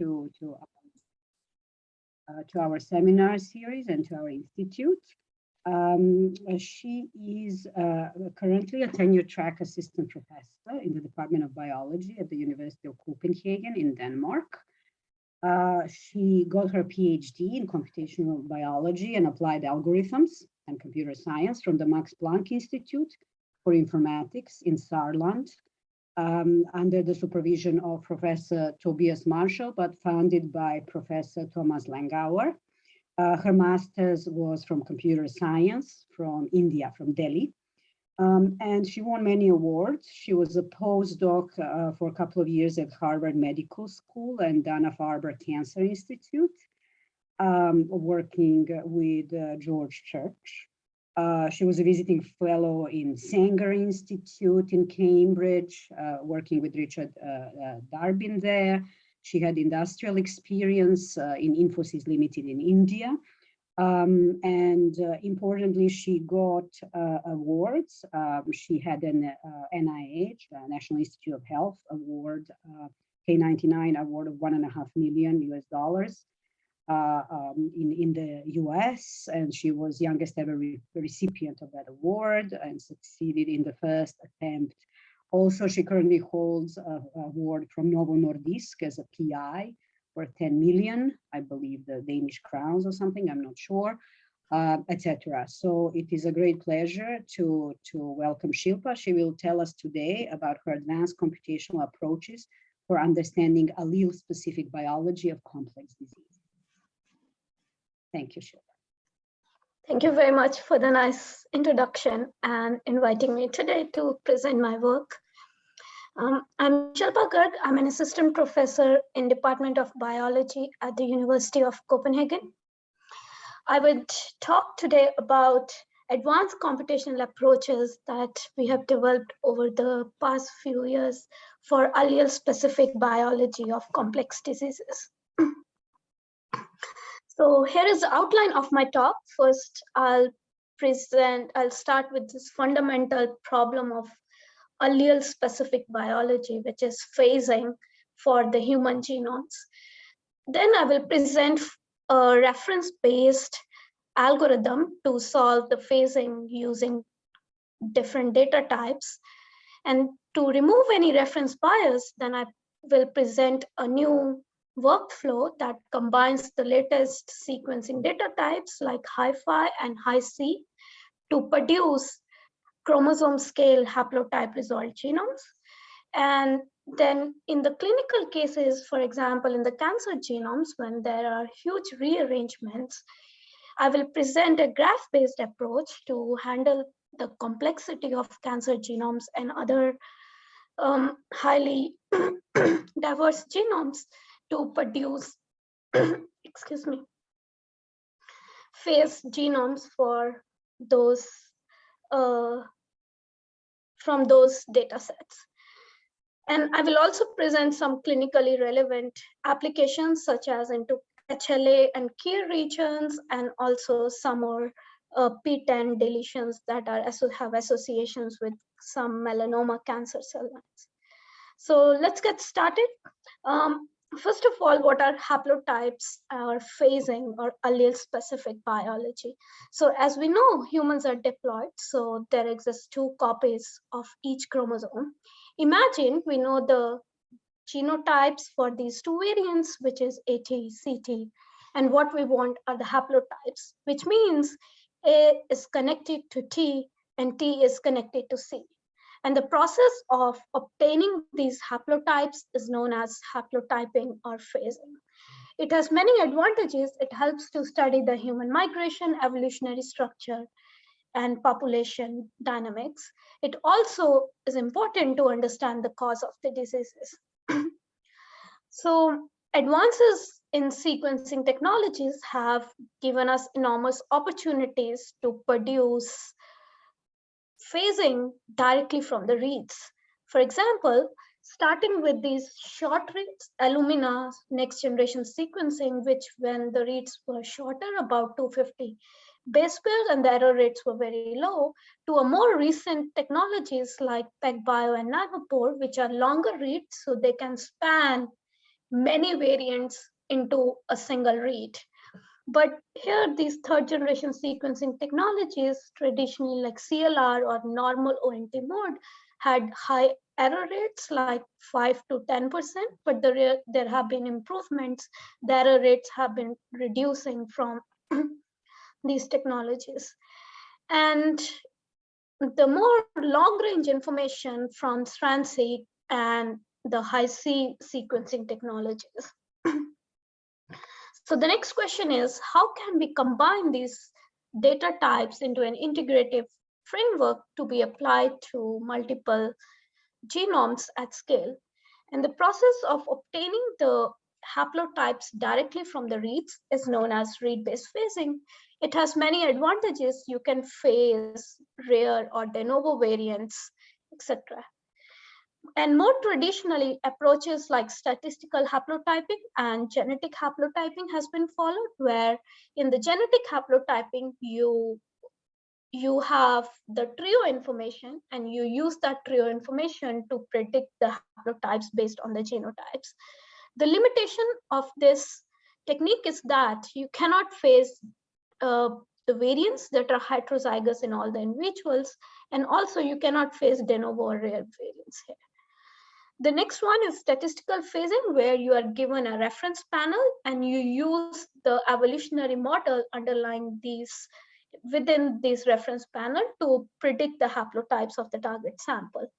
to, to, uh, to our seminar series and to our institute. Um, she is uh, currently a tenure track assistant professor in the Department of Biology at the University of Copenhagen in Denmark. Uh, she got her PhD in computational biology and applied algorithms and computer science from the Max Planck Institute for Informatics in Saarland um, under the supervision of Professor Tobias Marschall, but founded by Professor Thomas Lengauer. Uh, her master's was from computer science from India, from Delhi. Um, and she won many awards. She was a postdoc uh, for a couple of years at Harvard Medical School and Dana-Farber Cancer Institute, um, working with uh, George Church. Uh, she was a visiting fellow in Sanger Institute in Cambridge, uh, working with Richard uh, uh, Durbin there. She had industrial experience in Infosys Limited in India. Um, and uh, importantly, she got uh, awards. Um, she had an uh, NIH, National Institute of Health Award, uh, K99 award of one and a half million US dollars uh, um, in, in the US. And she was youngest ever re recipient of that award and succeeded in the first attempt. Also, she currently holds an award from Novo Nordisk as a PI for 10 million, I believe the Danish crowns or something, I'm not sure, uh, etc. So it is a great pleasure to, to welcome Shilpa. She will tell us today about her advanced computational approaches for understanding allele-specific biology of complex diseases. Thank you, Shilpa. Thank you very much for the nice introduction and inviting me today to present my work. Um, I'm Shilpa Garg. I'm an assistant professor in Department of Biology at the University of Copenhagen. I would talk today about advanced computational approaches that we have developed over the past few years for allele-specific biology of complex diseases. So here is the outline of my talk. First, I'll present, I'll start with this fundamental problem of allele specific biology, which is phasing for the human genomes. Then I will present a reference-based algorithm to solve the phasing using different data types. And to remove any reference bias, then I will present a new workflow that combines the latest sequencing data types like HiFi and Hi-C to produce chromosome scale haplotype resolved genomes. And then in the clinical cases, for example, in the cancer genomes, when there are huge rearrangements, I will present a graph-based approach to handle the complexity of cancer genomes and other um, highly diverse genomes to produce, excuse me, phase genomes for those uh, from those data sets. And I will also present some clinically relevant applications such as into HLA and key regions and also some more uh, PTEN deletions that are have associations with some melanoma cancer cell lines. So let's get started. Um, First of all, what are haplotypes or phasing or allele specific biology? So as we know, humans are diploid, so there exists two copies of each chromosome. Imagine we know the genotypes for these two variants, which is AT, CT, and what we want are the haplotypes, which means A is connected to T and T is connected to C. And the process of obtaining these haplotypes is known as haplotyping or phasing. It has many advantages. It helps to study the human migration, evolutionary structure, and population dynamics. It also is important to understand the cause of the diseases. so advances in sequencing technologies have given us enormous opportunities to produce phasing directly from the reads. For example, starting with these short reads, Illumina next generation sequencing, which when the reads were shorter, about 250 base pairs and the error rates were very low, to a more recent technologies like PacBio and Nanopore, which are longer reads, so they can span many variants into a single read. But here, these third generation sequencing technologies, traditionally like CLR or normal ONT mode, had high error rates like 5 to 10%, but there, there have been improvements. The error rates have been reducing from these technologies. And the more long range information from StrandSeq and the Hi-C sequencing technologies. so the next question is, how can we combine these data types into an integrative framework to be applied to multiple genomes at scale? And the process of obtaining the haplotypes directly from the reads is known as read-based phasing. It has many advantages. You can phase rare or de novo variants, etc. And more traditionally, approaches like statistical haplotyping and genetic haplotyping has been followed, where in the genetic haplotyping, you you have the trio information and you use that trio information to predict the haplotypes based on the genotypes. The limitation of this technique is that you cannot phase uh, the variants that are heterozygous in all the individuals, and also you cannot phase de novo rare variants here. The next one is statistical phasing, where you are given a reference panel and you use the evolutionary model underlying these within this reference panel to predict the haplotypes of the target sample.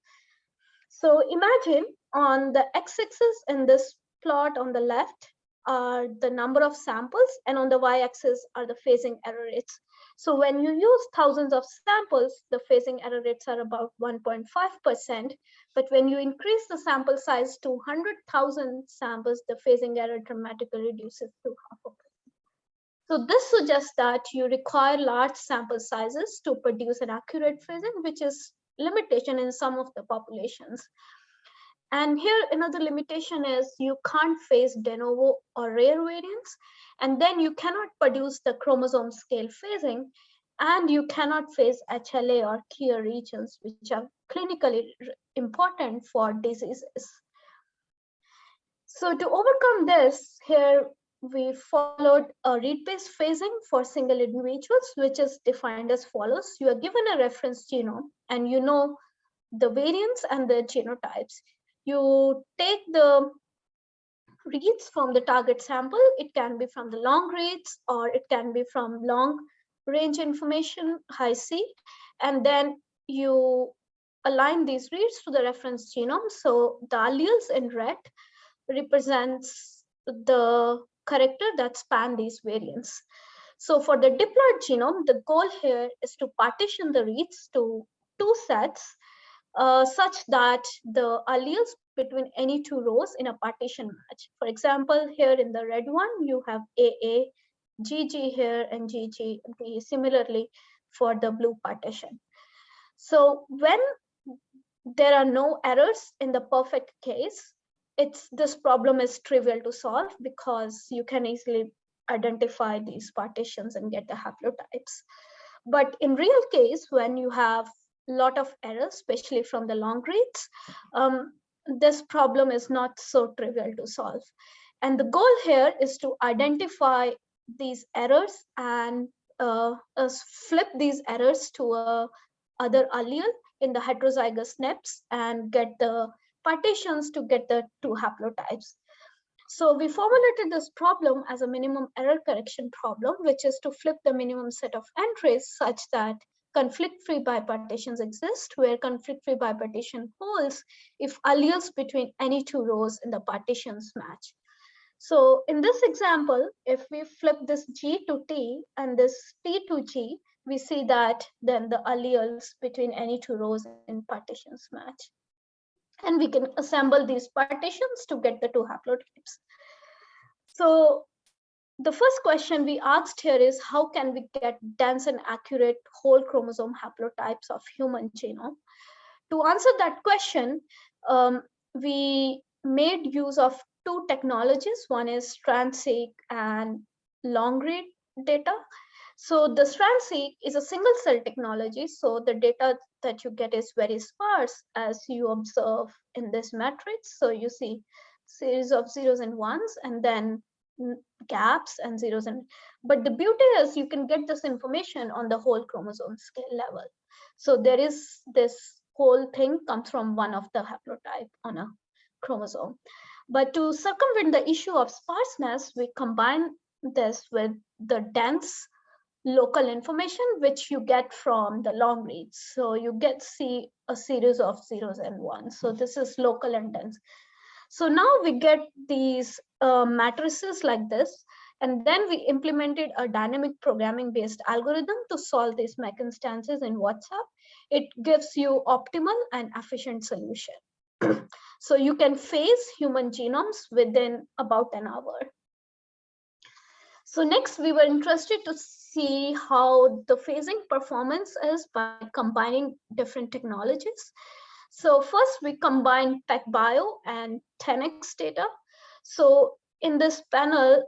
So imagine on the x-axis in this plot on the left are the number of samples and on the y-axis are the phasing error rates. So when you use thousands of samples, the phasing error rates are about 1.5%. But when you increase the sample size to 100,000 samples, the phasing error dramatically reduces to half of it. So this suggests that you require large sample sizes to produce an accurate phasing, which is limitation in some of the populations. And here another limitation is you can't phase de novo or rare variants, and then you cannot produce the chromosome scale phasing, and you cannot phase HLA or KIR regions, which are clinically important for diseases. So to overcome this, here we followed a read-based phasing for single individuals, which is defined as follows. You are given a reference genome and you know the variants and the genotypes. You take the reads from the target sample. It can be from the long reads or it can be from long range information, Hi-C, and then you align these reads to the reference genome. So the alleles in red represents the corrector that span these variants. So for the diploid genome, the goal here is to partition the reads to two sets uh, such that the alleles between any two rows in a partition match. For example, here in the red one, you have AA, GG here and GG similarly for the blue partition. So when there are no errors in the perfect case, it's this problem is trivial to solve because you can easily identify these partitions and get the haplotypes. But in real case, when you have lot of errors, especially from the long reads, um, this problem is not so trivial to solve. And the goal here is to identify these errors and uh, uh, flip these errors to a other allele in the heterozygous SNPs and get the partitions to get the two haplotypes. So we formulated this problem as a minimum error correction problem, which is to flip the minimum set of entries such that conflict-free bipartitions exist, where conflict-free bipartition holds if alleles between any two rows in the partitions match. So in this example, if we flip this G to T and this T to G, we see that then the alleles between any two rows in partitions match and we can assemble these partitions to get the two haplotypes. So the first question we asked here is how can we get dense and accurate whole chromosome haplotypes of human genome? To answer that question, um, we made use of two technologies. One is StrandSeq and long read data. So the StrandSeq is a single cell technology. So the data that you get is very sparse as you observe in this matrix. So you see series of zeros and ones and then gaps and zeros and but the beauty is you can get this information on the whole chromosome scale level. So there is this whole thing comes from one of the haplotype on a chromosome. But to circumvent the issue of sparseness we combine this with the dense local information which you get from the long reads. So you get see a series of zeros and ones. So this is local and dense. So now we get these uh, matrices like this, and then we implemented a dynamic programming based algorithm to solve these MEC instances in WhatsHap. It gives you optimal and efficient solution. so you can phase human genomes within about an hour. So next we were interested to see how the phasing performance is by combining different technologies. So first we combine PacBio and 10x data. So in this panel,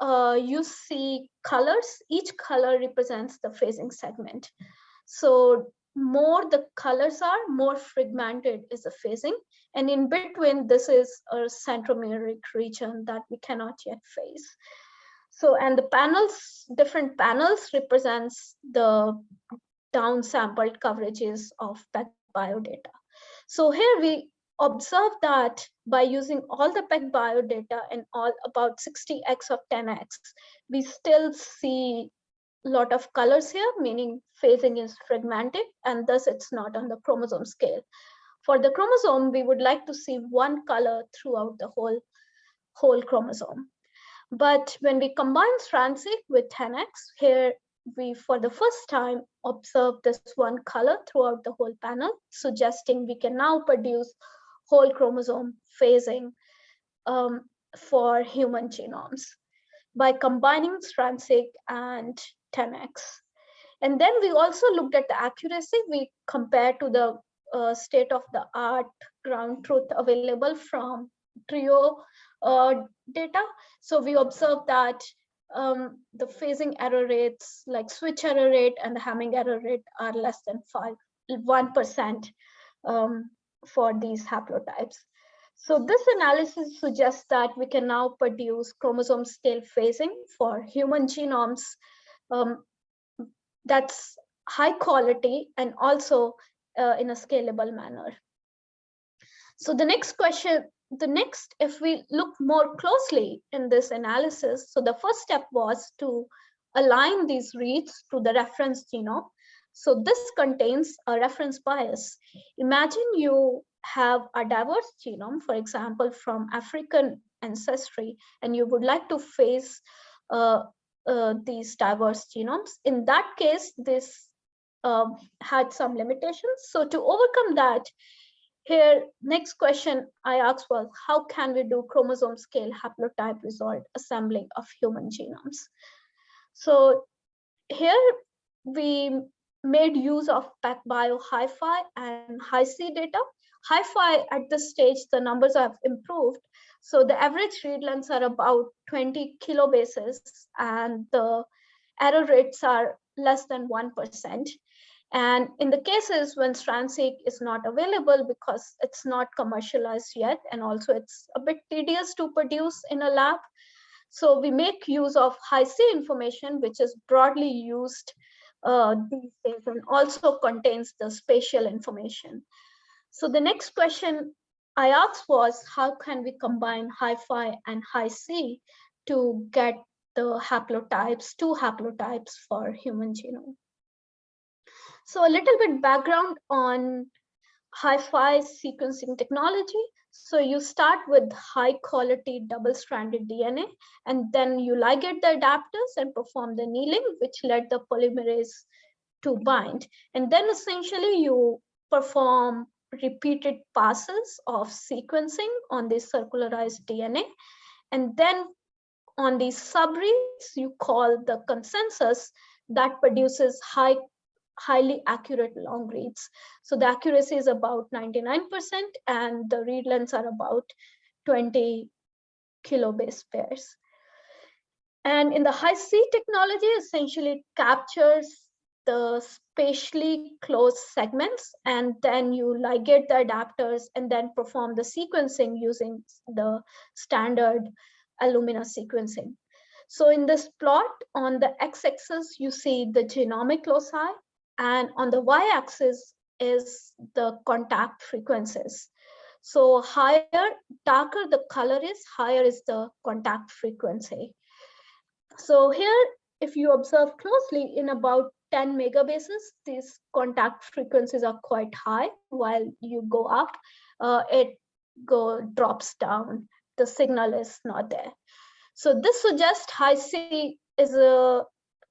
uh, you see colors. Each color represents the phasing segment. So more the colors are, more fragmented is the phasing. And in between, this is a centromeric region that we cannot yet phase. So, and the panels, different panels represents the downsampled coverages of PacBio data. So here we observe that by using all the PacBio data and all about 60x of 10x, we still see a lot of colors here, meaning phasing is fragmented and thus it's not on the chromosome scale. For the chromosome, we would like to see one color throughout the whole, whole chromosome. But when we combine Strand-seq with 10x, here we, for the first time, observe this one color throughout the whole panel, suggesting we can now produce whole chromosome phasing um, for human genomes by combining Strand-seq and 10x. And then we also looked at the accuracy. We compared to the uh, state of the art ground truth available from TRIO uh, data. So we observed that um, the phasing error rates like switch error rate and the Hamming error rate are less than five, 1% um, for these haplotypes. So this analysis suggests that we can now produce chromosome scale phasing for human genomes um, that's high quality and also uh, in a scalable manner. So the next question the next, if we look more closely in this analysis, so the first step was to align these reads to the reference genome. So this contains a reference bias. Imagine you have a diverse genome, for example, from African ancestry, and you would like to phase uh, uh, these diverse genomes. In that case, this um, had some limitations. So to overcome that, here, next question I asked was, how can we do chromosome scale haplotype resolved assembling of human genomes? So here we made use of PacBio HiFi and Hi-C data. HiFi at this stage, the numbers have improved. So the average read lengths are about 20 kilobases and the error rates are less than 1%. And in the cases when Strand-seq is not available because it's not commercialized yet, and also it's a bit tedious to produce in a lab. So we make use of Hi-C information, which is broadly used uh, these days and also contains the spatial information. So the next question I asked was, how can we combine HiFi and Hi-C to get the haplotypes, two haplotypes for human genome? So a little bit background on HiFi sequencing technology. So you start with high quality double stranded DNA, and then you ligate the adapters and perform the annealing, which led the polymerase to bind. And then essentially you perform repeated passes of sequencing on this circularized DNA. And then on these subreads, you call the consensus that produces high highly accurate long reads. So the accuracy is about 99% and the read lengths are about 20 kilobase pairs. And in the Hi-C technology, essentially captures the spatially closed segments and then you ligate the adapters and then perform the sequencing using the standard Illumina sequencing. So in this plot on the x-axis, you see the genomic loci and on the y-axis is the contact frequencies. So higher, darker the color is, higher is the contact frequency. So here, if you observe closely in about 10 megabases, these contact frequencies are quite high. While you go up, uh, it go drops down. The signal is not there. So this suggests Hi-C is a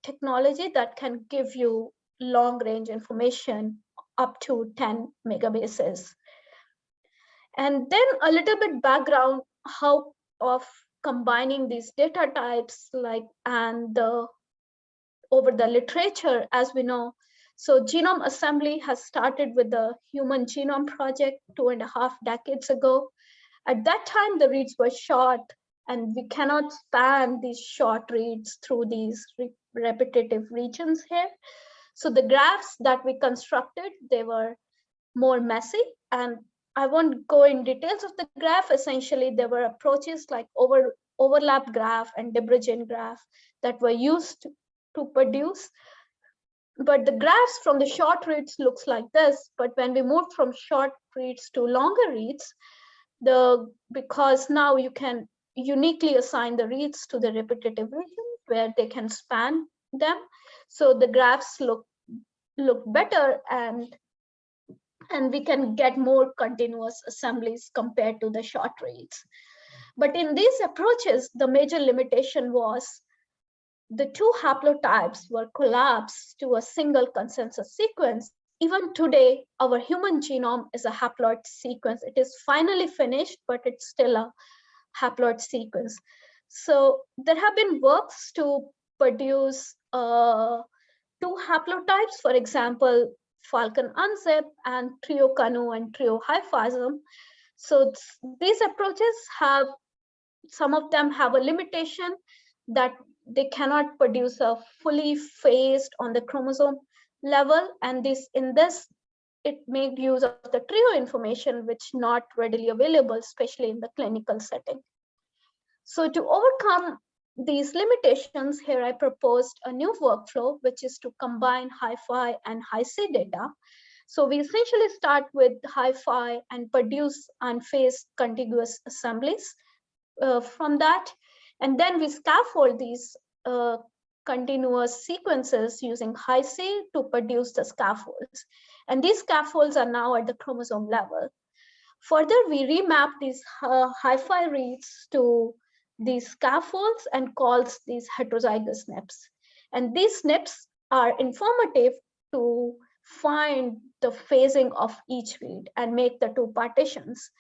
technology that can give you long range information up to 10 megabases. And then a little bit background how of combining these data types like and the over the literature as we know. So genome assembly has started with the human genome project two and a half decades ago. At that time, the reads were short and we cannot span these short reads through these re repetitive regions here. So the graphs that we constructed, they were more messy and I won't go in details of the graph. Essentially, there were approaches like over overlap graph and de graph that were used to produce. But the graphs from the short reads looks like this. But when we moved from short reads to longer reads, the because now you can uniquely assign the reads to the repetitive region where they can span them. So the graphs look look better and and we can get more continuous assemblies compared to the short reads. But in these approaches, the major limitation was the two haplotypes were collapsed to a single consensus sequence. Even today, our human genome is a haploid sequence. It is finally finished, but it's still a haploid sequence. So there have been works to produce uh, two haplotypes, for example, Falcon unzip and trio canu and trio hifiasm. So these approaches have, some of them have a limitation that they cannot produce a fully phased on the chromosome level. And this in this, it made use of the trio information, which not readily available, especially in the clinical setting. So to overcome these limitations, here I proposed a new workflow, which is to combine Hi-Fi and Hi-C data. So we essentially start with Hi-Fi and produce unphased contiguous assemblies uh, from that. And then we scaffold these uh, continuous sequences using Hi-C to produce the scaffolds. And these scaffolds are now at the chromosome level. Further, we remap these uh, Hi-Fi reads to these scaffolds and calls these heterozygous SNPs. And these SNPs are informative to find the phasing of each read and make the two partitions.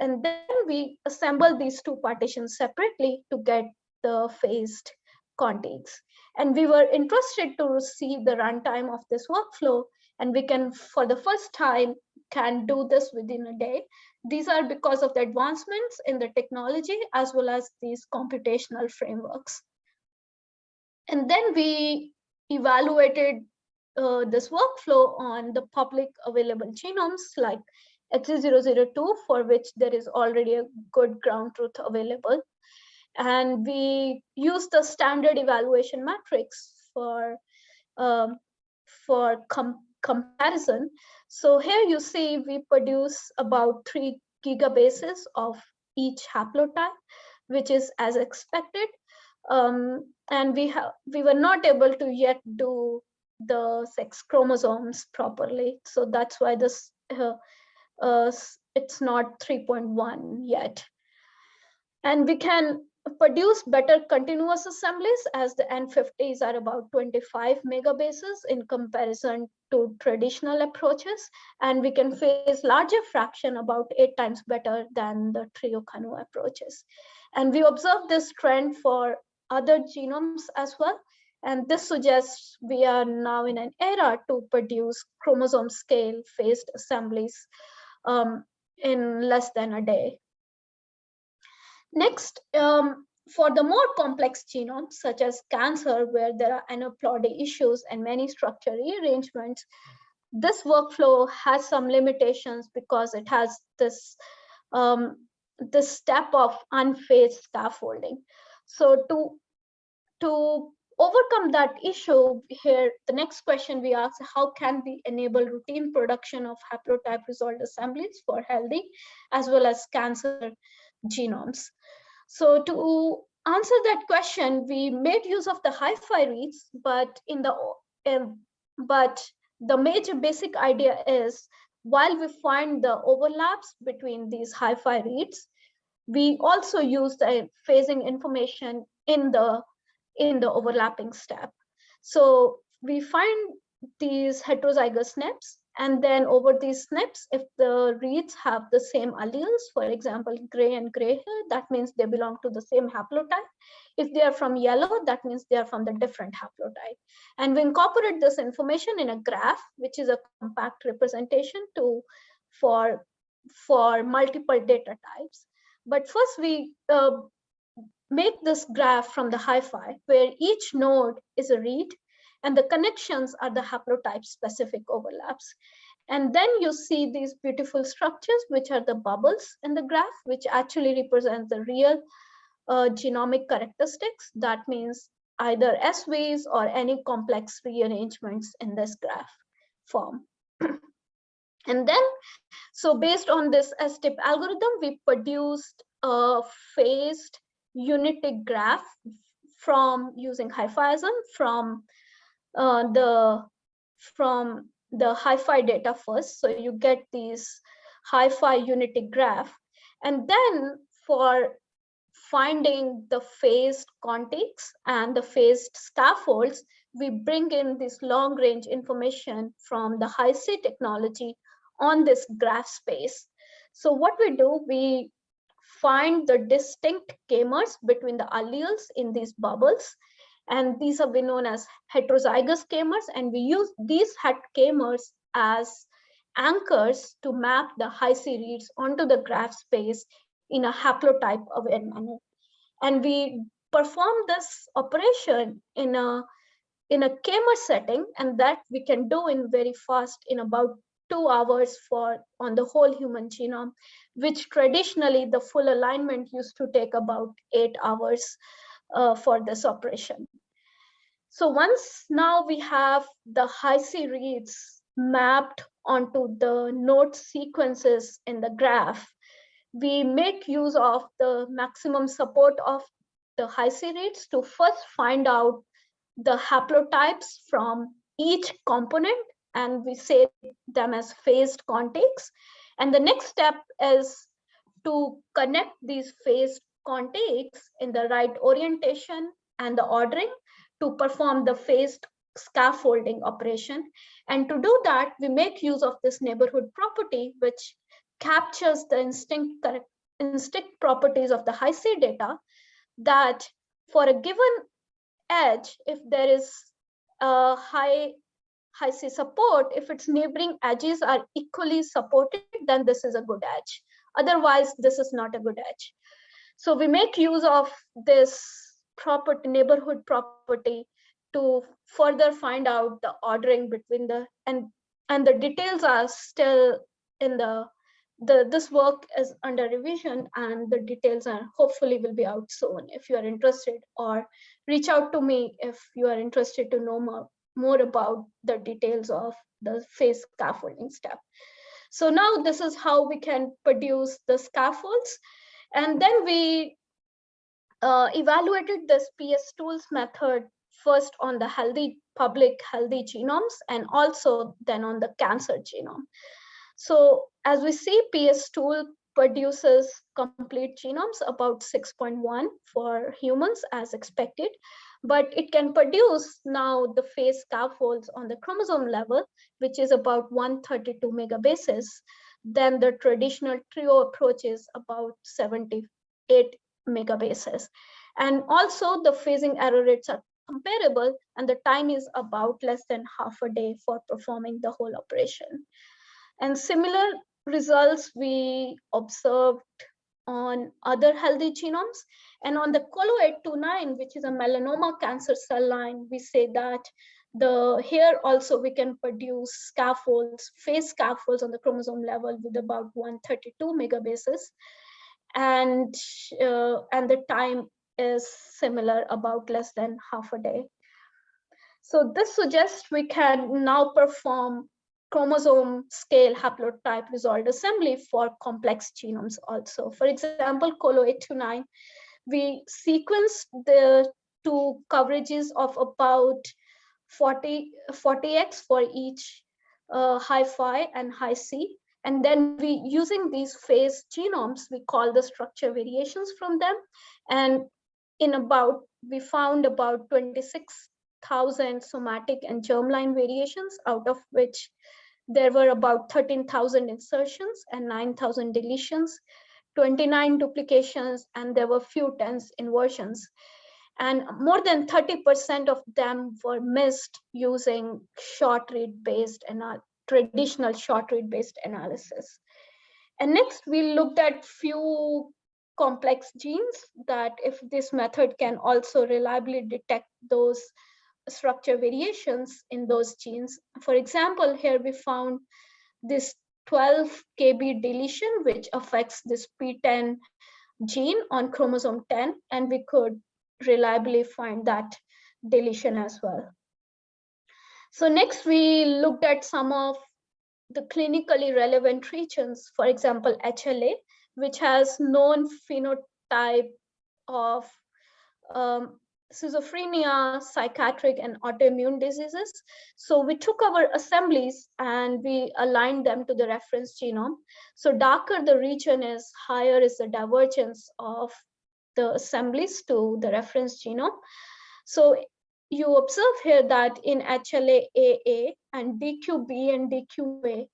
And then we assemble these two partitions separately to get the phased contigs. And we were interested to see the runtime of this workflow. And we can, for the first time, can do this within a day these are because of the advancements in the technology as well as these computational frameworks. And then we evaluated uh, this workflow on the public available genomes like HG002 for which there is already a good ground truth available. And we use the standard evaluation matrix for, um, for com comparison. So here you see we produce about three gigabases of each haplotype, which is as expected. Um, and we have we were not able to yet do the sex chromosomes properly. So that's why this uh, uh, it's not 3.1 yet. And we can produce better continuous assemblies as the N50s are about 25 megabases in comparison to traditional approaches. And we can face larger fraction about eight times better than the trio canu approaches. And we observe this trend for other genomes as well. And this suggests we are now in an era to produce chromosome scale phased assemblies um, in less than a day. Next, um, for the more complex genomes, such as cancer, where there are aneuploidy issues and many structure rearrangements, this workflow has some limitations because it has this um, this step of unphased scaffolding. So to to overcome that issue here, the next question we ask, how can we enable routine production of haplotype resolved assemblies for healthy as well as cancer genomes? So to answer that question, we made use of the hi-fi reads, but in the um, but the major basic idea is while we find the overlaps between these hi-fi reads, we also use the phasing information in the in the overlapping step. So we find these heterozygous SNPs and then over these SNPs, if the reads have the same alleles, for example, gray and gray here, that means they belong to the same haplotype. If they are from yellow, that means they are from the different haplotype. And we incorporate this information in a graph, which is a compact representation to for, for multiple data types. But first we uh, make this graph from the hi-fi where each node is a read and the connections are the haplotype specific overlaps. And then you see these beautiful structures, which are the bubbles in the graph, which actually represent the real uh, genomic characteristics. That means either SVs or any complex rearrangements in this graph form. and then, so based on this STIP algorithm, we produced a phased unitig graph from using hifiasm from uh, the from the hi-fi data first. So you get these hi-fi unitig graph. And then for finding the phased contigs and the phased scaffolds, we bring in this long range information from the Hi-C technology on this graph space. So what we do, we find the distinct k-mers between the alleles in these bubbles. And these have been known as heterozygous k-mers and we use these het k-mers as anchors to map the Hi-C reads onto the graph space in a haplotype aware manner. And we perform this operation in a in a k-mer setting. And that we can do in very fast in about two hours for on the whole human genome, which traditionally the full alignment used to take about eight hours uh, for this operation. So once now we have the Hi-C reads mapped onto the node sequences in the graph, we make use of the maximum support of the Hi-C reads to first find out the haplotypes from each component and we say them as phased contigs. And the next step is to connect these phased contigs in the right orientation and the ordering to perform the phased scaffolding operation. And to do that, we make use of this neighborhood property, which captures the instinct, instinct properties of the Hi-C data that for a given edge, if there is a high Hi-C support, if its neighboring edges are equally supported, then this is a good edge. Otherwise, this is not a good edge. So we make use of this property, neighborhood property to further find out the ordering between the, and, and the details are still in the, the, this work is under revision and the details are hopefully will be out soon if you are interested or reach out to me if you are interested to know more, more about the details of the phase scaffolding step. So now this is how we can produce the scaffolds. And then we uh, evaluated this PS tools method first on the healthy public healthy genomes and also then on the cancer genome. So as we see, PS tool produces complete genomes about 6.1 for humans as expected, but it can produce now the phase scaffolds on the chromosome level, which is about 132 megabases. Then the traditional trio approach is about 78 megabases. And also the phasing error rates are comparable and the time is about less than half a day for performing the whole operation. And similar results we observed on other healthy genomes. And on the COLO829, which is a melanoma cancer cell line, we say that the here also we can produce scaffolds, phase scaffolds on the chromosome level with about 132 megabases. And, uh, and the time is similar, about less than half a day. So this suggests we can now perform chromosome scale haplotype resolved assembly for complex genomes also. For example, COLO829, we sequence the two coverages of about 40, 40x for each uh, HiFi and Hi-C. And then we using these phase genomes, we call the structure variations from them. And in about, we found about 26,000 somatic and germline variations, out of which there were about 13,000 insertions and 9,000 deletions, 29 duplications, and there were few tens inversions. And more than 30% of them were missed using short read based and uh, traditional short read based analysis. And next we looked at few complex genes that if this method can also reliably detect those structure variations in those genes. For example, here we found this 12 kb deletion, which affects this PTEN gene on chromosome 10, and we could reliably find that deletion as well. So next we looked at some of the clinically relevant regions, for example, HLA, which has known phenotype of um, schizophrenia, psychiatric and autoimmune diseases. So we took our assemblies and we aligned them to the reference genome. So darker the region is, higher is the divergence of the assemblies to the reference genome. So you observe here that in HLA-AA and DQB and DQA,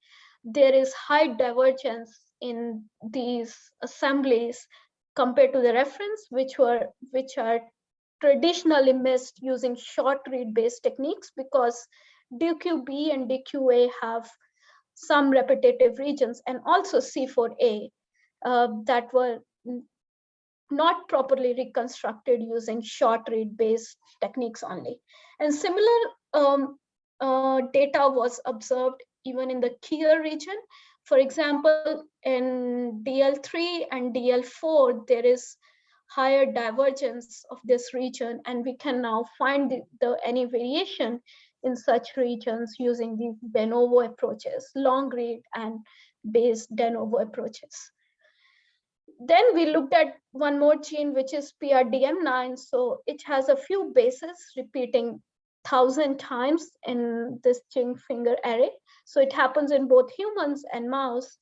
there is high divergence in these assemblies compared to the reference, which were which are traditionally missed using short read based techniques because DQB and DQA have some repetitive regions and also C4A uh, that were not properly reconstructed using short read based techniques only. And similar um, uh, data was observed even in the KIR region. For example, in DL3 and DL4, there is higher divergence of this region, and we can now find the, the any variation in such regions using the de novo approaches, long read and based de novo approaches then we looked at one more gene, which is PRDM9. So it has a few bases repeating thousand times in this ring finger array. So it happens in both humans and mouse.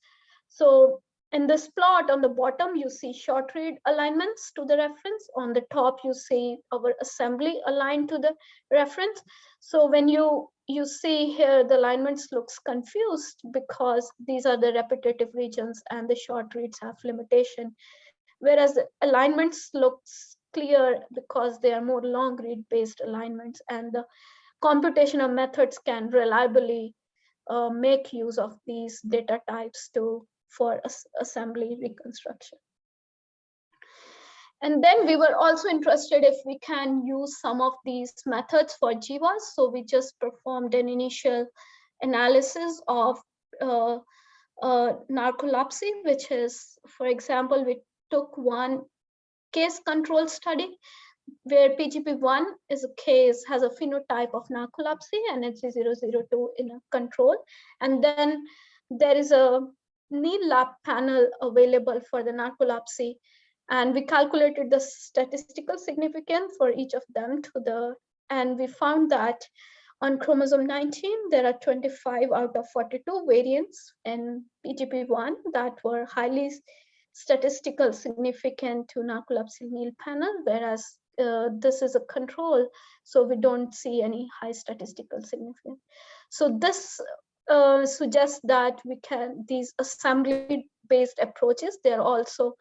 So in this plot on the bottom, you see short read alignments to the reference. On the top, you see our assembly aligned to the reference. So when you you see here the alignments looks confused because these are the repetitive regions and the short reads have limitation. Whereas the alignments looks clear because they are more long read based alignments and the computational methods can reliably uh, make use of these data types to for assembly reconstruction. And then we were also interested if we can use some of these methods for GWAS. So we just performed an initial analysis of uh, uh, narcolepsy, which is, for example, we took one case control study where PGP1 is a case, has a phenotype of narcolepsy and it's 002 in a control. And then there is a NEAL lab panel available for the narcolepsy and we calculated the statistical significance for each of them to the and we found that on chromosome 19 there are 25 out of 42 variants in pgp1 that were highly statistical significant to narcolepsy NEAL panel whereas uh, this is a control so we don't see any high statistical significance. So this uh, suggests that we can these assembly based approaches they're also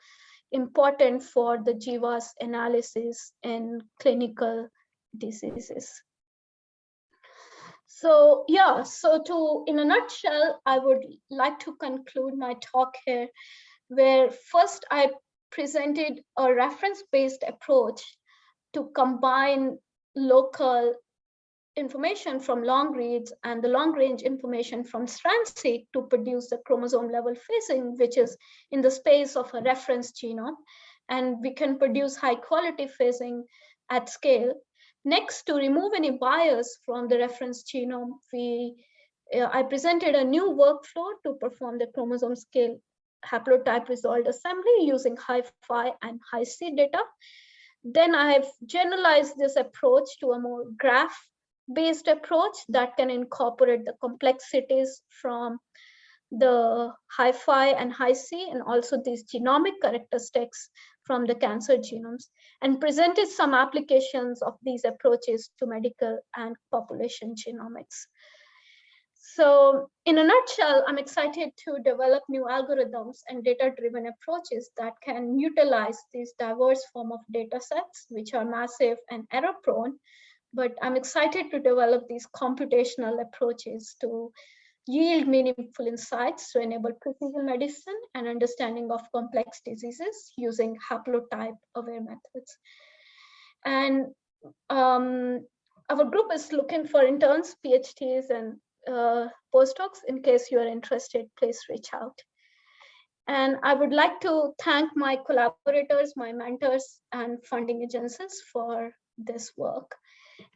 important for the GWAS analysis in clinical diseases. So yeah, so to, in a nutshell, I would like to conclude my talk here, where first I presented a reference-based approach to combine local information from long reads and the long range information from strand-seq to produce the chromosome level phasing, which is in the space of a reference genome. And we can produce high quality phasing at scale. Next, to remove any bias from the reference genome, we uh, I presented a new workflow to perform the chromosome scale haplotype resolved assembly using HiFi and Hi-C data. Then I have generalized this approach to a more graph-based approach that can incorporate the complexities from the HiFi and Hi-C and also these genomic characteristics from the cancer genomes and presented some applications of these approaches to medical and population genomics. So in a nutshell, I'm excited to develop new algorithms and data-driven approaches that can utilize these diverse form of data sets, which are massive and error-prone. But I'm excited to develop these computational approaches to yield meaningful insights to enable precision medicine and understanding of complex diseases using haplotype-aware methods. And um, our group is looking for interns, PhDs, and uh, postdocs. In case you are interested, please reach out. And I would like to thank my collaborators, my mentors, and funding agencies for this work.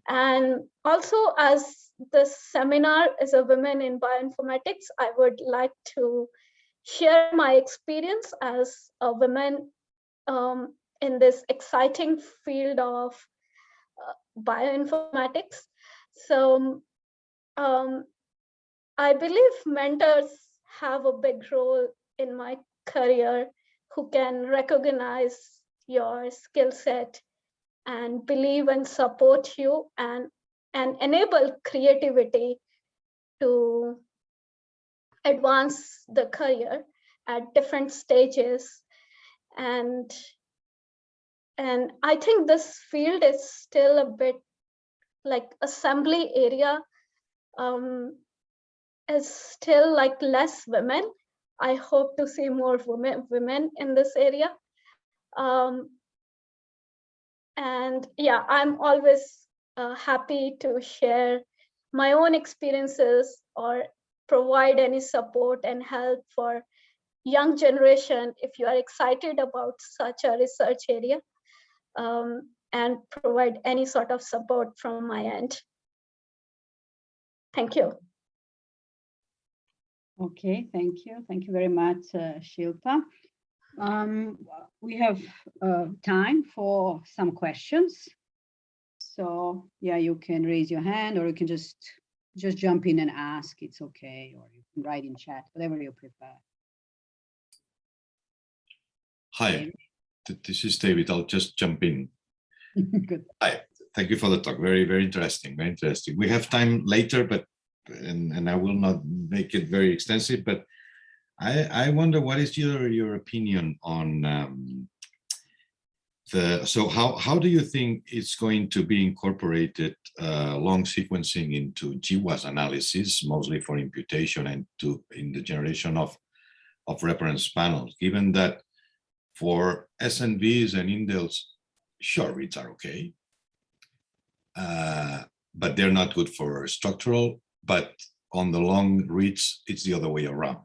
And also, as this seminar is a Women in Bioinformatics, I would like to share my experience as a woman um, in this exciting field of uh, bioinformatics. So um, I believe mentors have a big role in my career who can recognize your skill set and believe and support you and, and enable creativity to advance the career at different stages. And, and I think this field is still a bit like assembly area um, is still like less women. I hope to see more women women in this area. Um, and yeah, I'm always uh, happy to share my own experiences or provide any support and help for young generation if you are excited about such a research area um, and provide any sort of support from my end. Thank you. Okay, thank you. Thank you very much, uh, Shilpa. Um, we have uh, time for some questions. So yeah, you can raise your hand or you can just just jump in and ask. It's okay, or you can write in chat, whatever you prefer. Hi, this is David. I'll just jump in. Good. Hi, thank you for the talk. Very, very interesting. Very interesting. We have time later, but and, and I will not make it very extensive, but I, I wonder what is your, your opinion on um, the, so how, how do you think it's going to be incorporated uh, long sequencing into GWAS analysis, mostly for imputation and to in the generation of, of reference panels, given that for SNVs and indels, short reads are okay, uh, but they're not good for structural but on the long reads, it's the other way around.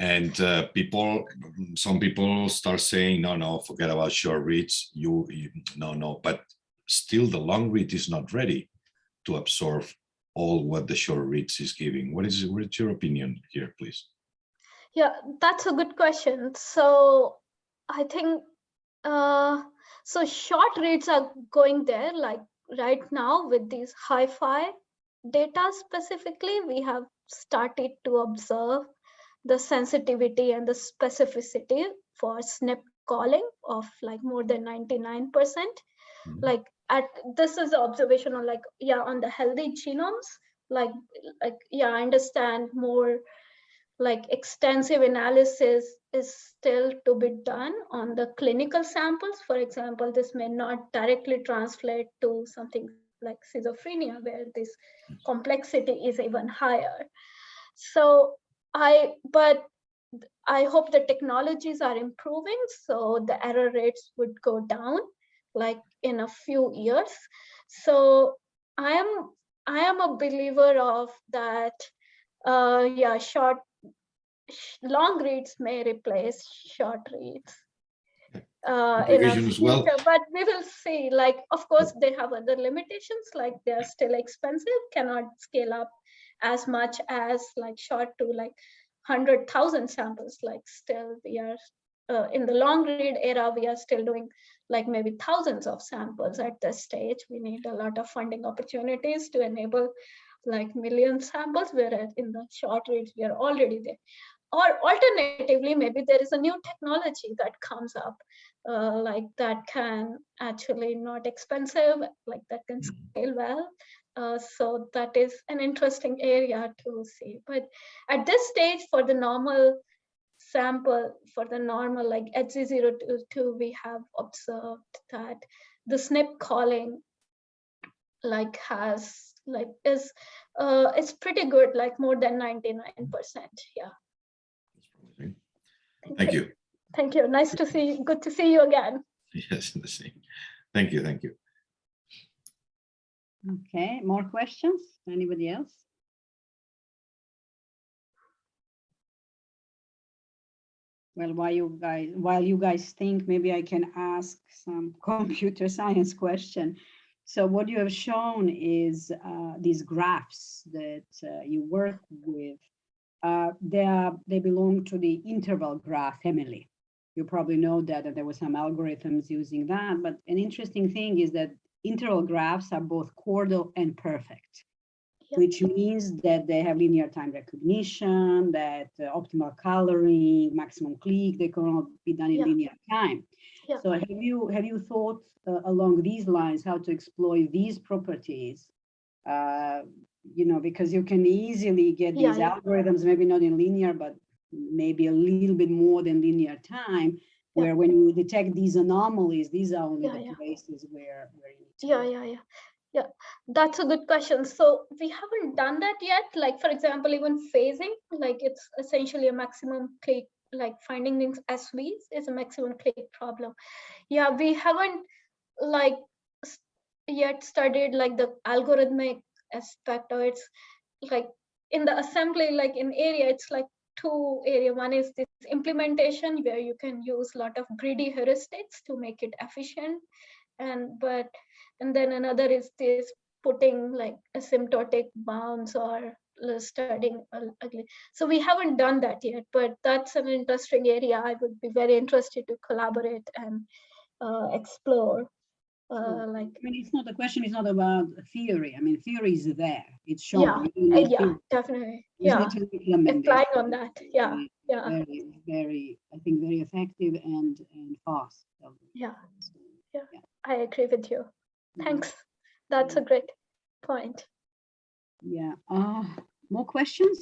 And uh, people, some people start saying, no, no, forget about short reads. You, you, no, no, but still the long read is not ready to absorb all what the short reads is giving. What is, what is your opinion here, please? Yeah, that's a good question. So I think, uh, so short reads are going there like right now with these HiFi data specifically, we have started to observe the sensitivity and the specificity for SNP calling of like more than 99%. percent mm -hmm. Like at this is the observation on like, yeah, on the healthy genomes, like, like, yeah, I understand more like extensive analysis is still to be done on the clinical samples. For example, this may not directly translate to something like schizophrenia where this complexity is even higher so i but I hope the technologies are improving, so the error rates would go down, like in a few years. So I am I am a believer of that. Uh, yeah, short, sh- long reads may replace short reads. Uh, in a Revision as well. but we will see. Like, of course, they have other limitations. Like, they're still expensive, cannot scale up as much as like short to like hundred thousand samples. Like, still we are uh, in the long read era. We are still doing like maybe thousands of samples at this stage. We need a lot of funding opportunities to enable like million samples, whereas in the short reads, we are already there. Or alternatively, maybe there is a new technology that comes up, uh, like that can actually not expensive, like that can scale well. Uh, so that is an interesting area to see. But at this stage, for the normal sample, for the normal like HG002, we have observed that the SNP calling like has like is uh it's pretty good like more than 99 percent yeah. Thank you. thank you nice to see you good to see you again Yes, the same. Thank you, thank you. Okay, more questions? Anybody else? Well, while you guys, while you guys think, maybe I can ask some computer science question. So what you have shown is uh, these graphs that uh, you work with. Uh, they are, they belong to the interval graph family. You probably know that, that there were some algorithms using that, but an interesting thing is that interval graphs are both chordal and perfect, Yep. which means that they have linear time recognition, that uh, optimal coloring, maximum clique, they can all be done in Yeah. linear time. Yeah. So have you have you thought uh, along these lines how to exploit these properties? Uh, you know, because you can easily get Yeah, these yeah. algorithms, maybe not in linear, but maybe a little bit more than linear time, Yeah. where when you detect these anomalies, these are only Yeah, the yeah. places where, where you need to yeah yeah yeah. Yeah that's a good question. So we haven't done that yet. Like for example even phasing like it's essentially a maximum clique like finding things as SVs is a maximum clique problem. Yeah we haven't like yet studied like the algorithmic aspect or it's like in the assembly like in area it's like two area one is this implementation where you can use a lot of greedy heuristics to make it efficient. And but and then another is this putting like asymptotic bounds or studying ugly. So we haven't done that yet but that's an interesting area i would be very interested to collaborate and uh, explore uh, like I mean, it's not, the question is not about theory. I mean, theory is there. It's shown. Yeah, You need yeah theory. definitely You yeah need to implement it. applying on that yeah And yeah Very, very, I think very effective and, and fast. So, yeah so, i agree with you mhm. thanks that's a great point Yeah, uh, more questions?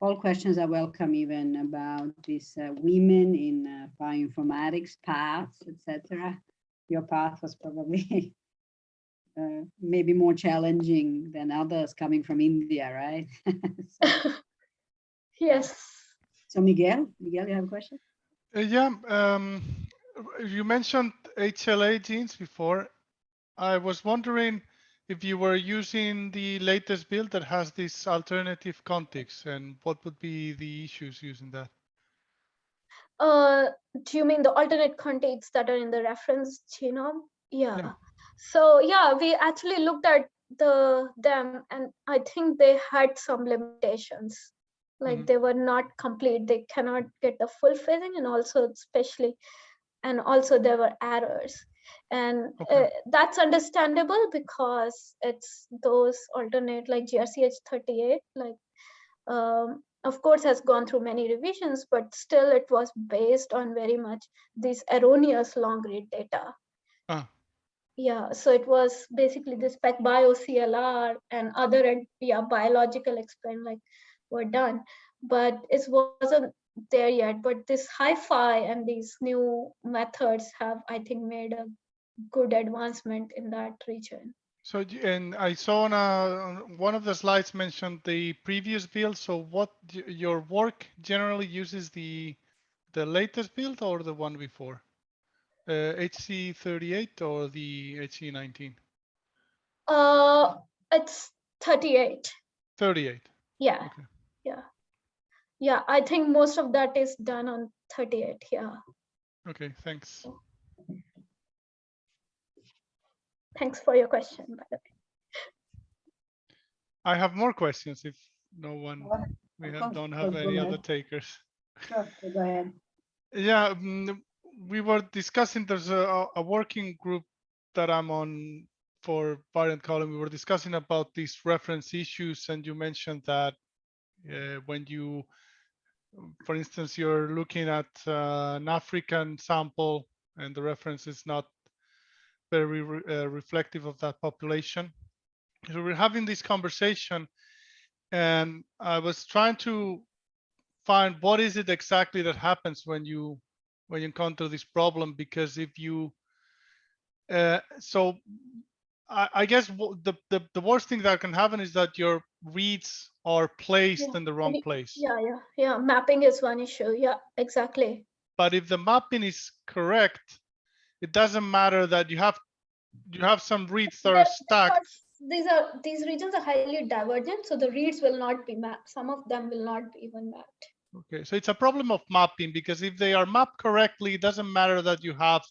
All questions are welcome, even about these uh, women in uh, bioinformatics paths, etc. Your path was probably uh, maybe more challenging than others coming from India, right? so, yes so Miguel, Miguel, you have a question? Uh, yeah, um, you mentioned HLA genes before. I was wondering if you were using the latest build that has this alternative context and what would be the issues using that? Uh, do you mean the alternate context that are in the reference genome? Yeah. Yeah. So yeah, we actually looked at the them, and I think they had some limitations. Like Mhm. they were not complete. They cannot get the full phasing, and also especially, and also there were errors, and Okay. uh, that's understandable because it's those alternate like GRCh38 like um, of course has gone through many revisions, but still it was based on very much this erroneous long read data. Ah. Yeah, so it was basically this PacBio CLR and other yeah, biological explain like were done, but it wasn't there yet. But this HiFi and these new methods have, I think, made a good advancement in that region. So, and I saw on, on one of the slides mentioned the previous build. So what your work generally uses the the latest build or the one before? Uh, hg38 or the hg19? Uh, it's 38. 38. Yeah. Okay. Yeah. Yeah, I think most of that is done on 38. Yeah. Okay, thanks. Thanks for your question, by the way. I have more questions if no one, we have, don't have any other takers. Sure, go ahead. Yeah, mm, we were discussing, there's a, a working group that I'm on for variant calling. We were discussing about these reference issues and you mentioned that uh, when you, for instance, you're looking at uh, an African sample and the reference is not very re- uh, reflective of that population. So we're having this conversation and I was trying to find what is it exactly that happens when you when you encounter this problem because if you uh, so I, I guess the, the the worst thing that can happen is that your reads are placed Yeah, in the wrong place Yeah, yeah, yeah. Mapping is one issue. Yeah, exactly. but if the mapping is correct it doesn't matter that you have you have some reads that are stacked These are these regions are highly divergent, so the reads will not be mapped. Some of them will not be even mapped. Okay, so it's a problem of mapping because if they are mapped correctly, it doesn't matter that you have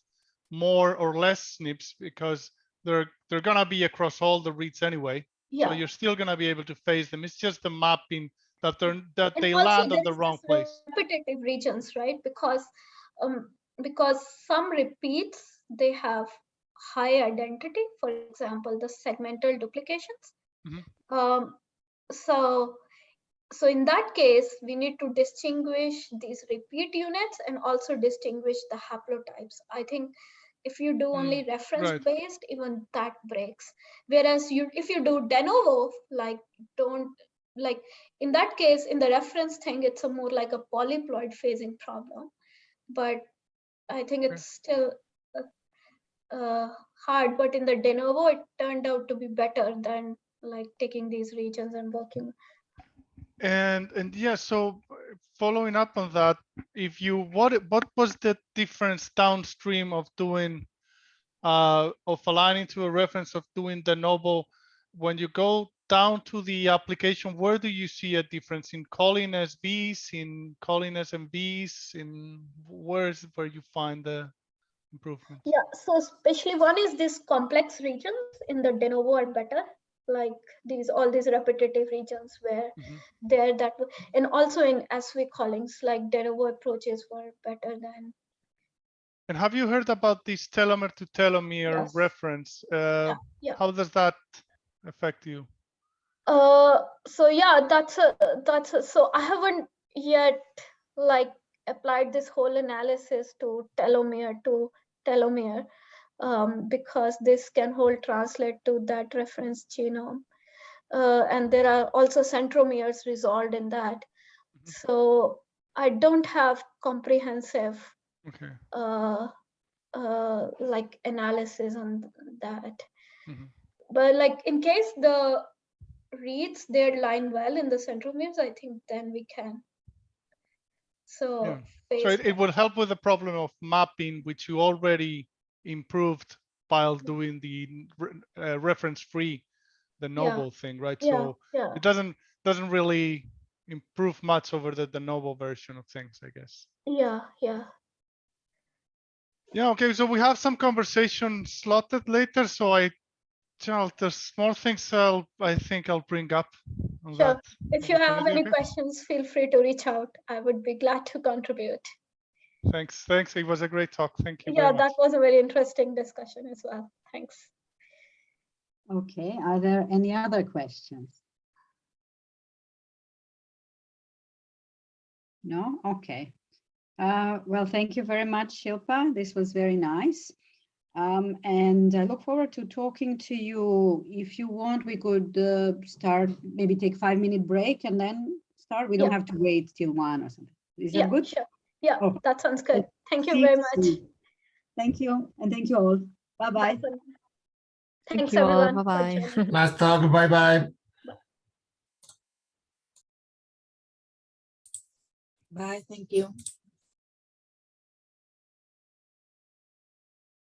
more or less SNPs because they're they're gonna be across all the reads anyway. Yeah. So you're still gonna be able to phase them. It's just the mapping that they're that And they land on the wrong place. Repetitive regions, right? Because um because some repeats they have high identity. For example, the segmental duplications. Mhm. Um, so so in that case, we need to distinguish these repeat units and also distinguish the haplotypes. I think if you do only reference right. based, even that breaks. Whereas you if you do de novo, like don't like in that case, in the reference thing, it's a more like a polyploid phasing problem. But I think Okay. it's still uh, uh, hard, but in the de novo, it turned out to be better than like taking these regions and working. And and yeah, so following up on that, if you what what was the difference downstream of doing uh of aligning to a reference of doing de novo when you go down to the application, where do you see a difference in calling SVs, in calling SNVs, in where is where you find the improvement? Yeah, so especially one is these complex regions in the de novo are better, like these all these repetitive regions where Mhm. they're that, and also in SV callings, like de novo approaches were better than. And have you heard about this telomere to telomere Yes. reference? Uh, yeah. How does that affect you? Uh, so yeah, that's a that's a, so I haven't yet like applied this whole analysis to telomere to telomere um, because this can whole translate to that reference genome. Uh, and there are also centromeres resolved in that. Mhm. So I don't have comprehensive Okay. uh, uh, like analysis on that. Mhm. But like in case the reads their line well in the centromeres, I think then we can. So, Yeah. So it, it will help with the problem of mapping, which you already improved while doing the uh, reference-free, de novo thing, right? yeah, So yeah, it doesn't doesn't really improve much over the, de novo version of things, I guess. yeah, yeah. Yeah, okay, so we have some conversation slotted later, so I, Charles, there's small things I'll, I think I'll bring up on Sure. that. If you have any questions, feel free to reach out. I would be glad to contribute. Thanks, thanks, it was a great talk, thank you very Yeah, much. that was a very interesting discussion as well. Thanks. Okay, are there any other questions? No? Okay. Uh, Well, thank you very much, Shilpa. This was very nice. Um, And I look forward to talking to you. If you want, we could uh, start, maybe take five minute break and then start. We don't Yeah. have to wait till one or something. Is Yeah, that good? sure. Yeah, Oh. that sounds good. Thank you very much. Thank you, and thank you all. Bye-bye. Bye. Thanks, you everyone. Bye-bye. joining. Last talk, bye-bye. Bye, thank you.